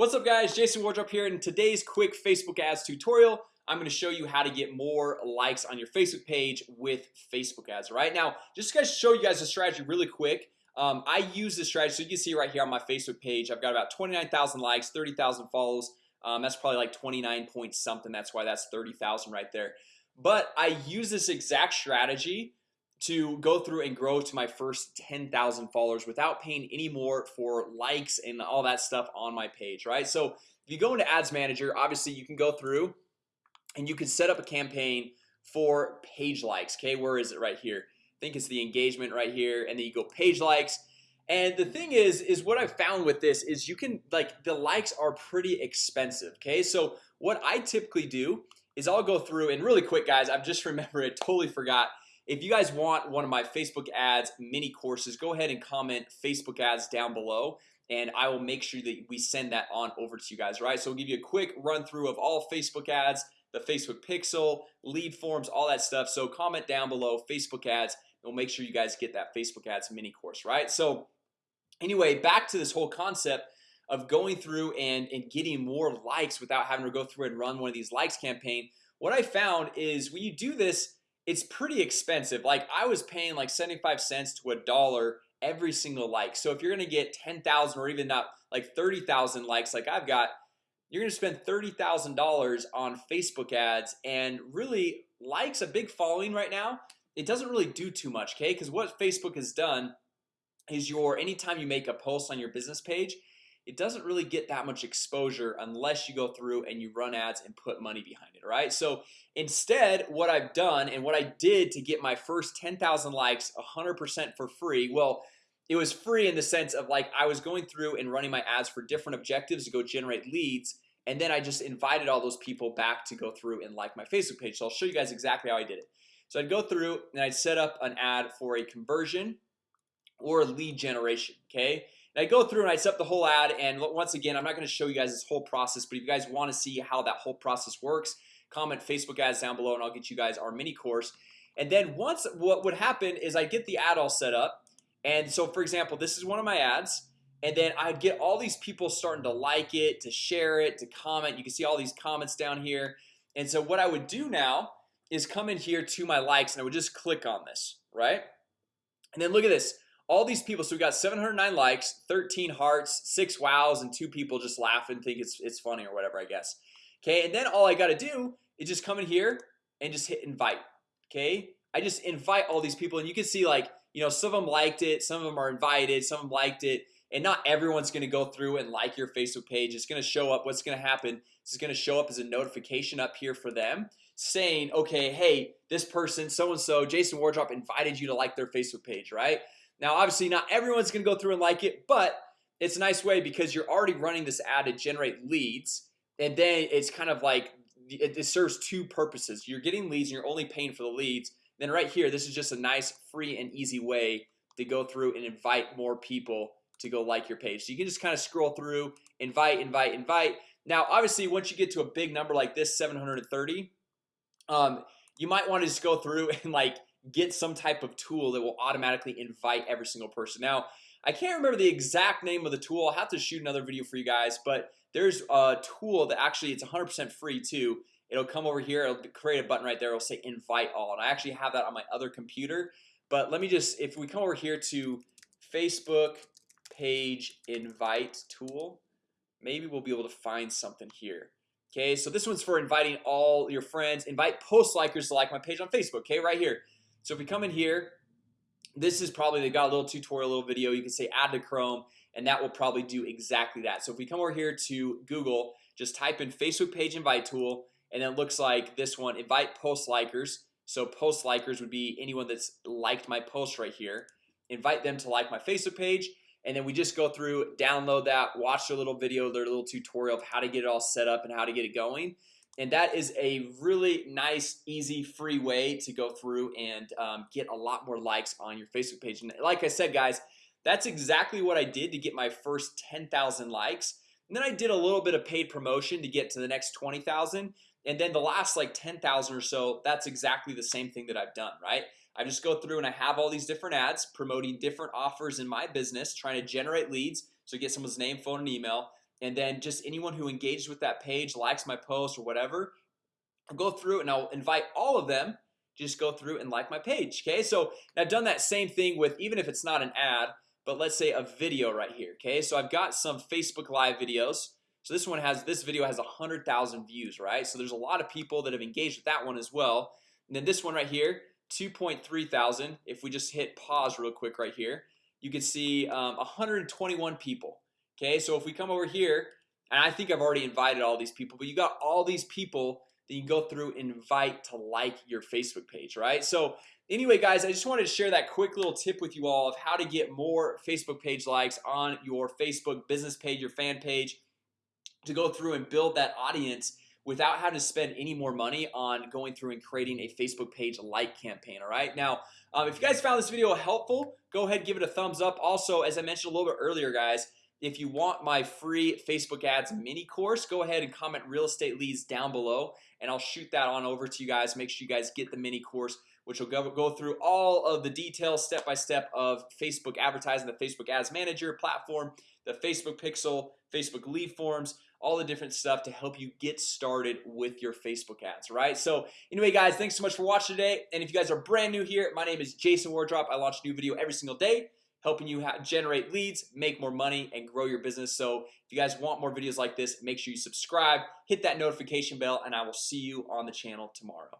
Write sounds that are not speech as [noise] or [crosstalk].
What's up guys? Jason Wardrop here. In today's quick Facebook ads tutorial I'm going to show you how to get more likes on your Facebook page with Facebook ads right? Now just to show you guys a strategy really quick um, I use this strategy. So you can see right here on my Facebook page I've got about 29,000 likes 30,000 follows. Um, That's probably like 29 point something. That's why that's 30,000 right there. But I use this exact strategy to go through and grow to my first 10,000 followers without paying any more for likes and all that stuff on my page right? So if you go into ads manager obviously you can go through and you can set up a campaign for page likes okay? Where is it? Right here. I think it's the engagement right here and then you go page likes. And the thing is is what I've found with this is you can like the likes are pretty expensive Okay, so what I typically do is I'll go through and really quick guys I've just [laughs] remembered I totally forgot if you guys want one of my Facebook ads mini courses go ahead and comment Facebook ads down below and I will make sure that we send that on over to you guys right? So we'll give you a quick run through of all Facebook ads the Facebook pixel lead forms all that stuff. So comment down below Facebook ads we'll make sure you guys get that Facebook ads mini course right? So anyway back to this whole concept of going through and and getting more likes without having to go through and run one of these likes campaign. What I found is when you do this it's pretty expensive. Like I was paying like 75 cents to a dollar every single like. So if you're gonna get 10,000 or even not like 30,000 likes like I've got you're gonna spend $30,000 on Facebook ads and really likes a big following right now it doesn't really do too much okay? Because what Facebook has done is your anytime you make a post on your business page it doesn't really get that much exposure unless you go through and you run ads and put money behind it right? So instead what I've done and what I did to get my first 10,000 likes 100% for free well it was free in the sense of like I was going through and running my ads for different objectives to go generate leads and then I just invited all those people back to go through and like my Facebook page. So I'll show you guys exactly how I did it. So I'd go through and I'd set up an ad for a conversion or lead generation Okay, and I go through and I set up the whole ad and once again I'm not going to show you guys this whole process But if you guys want to see how that whole process works comment Facebook ads down below and I'll get you guys our mini course. And then once what would happen is I get the ad all set up and so for example this is one of my ads and then I'd get all these people starting to like it to share it to comment. You can see all these comments down here. And so what I would do now is come in here to my likes and I would just click on this right? And then look at this all these people so we got 709 likes 13 hearts six wows and two people just laugh and think it's it's funny or whatever I guess. Okay, and then all I got to do is just come in here and just hit invite Okay, I just invite all these people and you can see like you know some of them liked it some of them are invited some of them liked it and not everyone's gonna go through and like your Facebook page. It's gonna show up. What's gonna happen It's gonna show up as a notification up here for them saying okay Hey this person so-and-so Jason Wardrop invited you to like their Facebook page, right? Now obviously not everyone's gonna go through and like it But it's a nice way because you're already running this ad to generate leads and then it's kind of like it, serves two purposes. You're getting leads and you're only paying for the leads. Then right here This is just a nice free and easy way to go through and invite more people to go like your page. So you can just kind of scroll through invite invite invite. Now obviously once you get to a big number like this 730 um, you might want to just go through [laughs] and like get some type of tool that will automatically invite every single person. Now I can't remember the exact name of the tool. I'll have to shoot another video for you guys But there's a tool that actually it's 100% free too. It'll come over here. It'll create a button right there. It'll say invite all and I actually have that on my other computer. But let me just if we come over here to Facebook page invite tool Maybe we'll be able to find something here. Okay, so this one's for inviting all your friends. Invite post likers to like my page on Facebook Okay right here So if we come in here this is probably they got a little tutorial little video. You can say add to Chrome and that will probably do exactly that. So if we come over here to Google just type in Facebook page invite tool and it looks like this one invite post likers. So post likers would be anyone that's liked my post right here. Invite them to like my Facebook page and then we just go through download that watch their little video their little tutorial of how to get it all set up and how to get it going and that is a really nice easy free way to go through and um, get a lot more likes on your Facebook page. And like I said guys that's exactly what I did to get my first 10,000 likes. And then I did a little bit of paid promotion to get to the next 20,000 and then the last like 10,000 or so that's exactly the same thing that I've done right? I just go through and I have all these different ads promoting different offers in my business trying to generate leads. So get someone's name phone and email and then just anyone who engages with that page likes my post or whatever I'll go through and I'll invite all of them just go through and like my page Okay, so I've done that same thing with even if it's not an ad But let's say a video right here. Okay, so I've got some Facebook live videos So this one has this video has a hundred thousand views, right? So there's a lot of people that have engaged with that one as well And then this one right here 2.3 thousand if we just hit pause real quick right here you can see um, 121 people Okay, so if we come over here and I think I've already invited all these people But you got all these people that you go through invite to like your Facebook page, right? So anyway guys, I just wanted to share that quick little tip with you all of how to get more Facebook page likes on your Facebook business page your fan page to go through and build that audience without having to spend any more money on going through and creating a Facebook page like campaign All right now um, if you guys found this video helpful go ahead give it a thumbs up also as I mentioned a little bit earlier guys if you want my free Facebook ads mini course go ahead and comment real estate leads down below and I'll shoot that on over to you guys. Make sure you guys get the mini course which will go, go through all of the details step by step of Facebook advertising the Facebook Ads Manager platform the Facebook pixel Facebook lead forms all the different stuff to help you get started with your Facebook ads right? So anyway guys thanks so much for watching today. And if you guys are brand new here my name is Jason Wardrop. I launch a new video every single day helping you generate leads make more money and grow your business. So if you guys want more videos like this make sure you subscribe hit that notification bell and I will see you on the channel tomorrow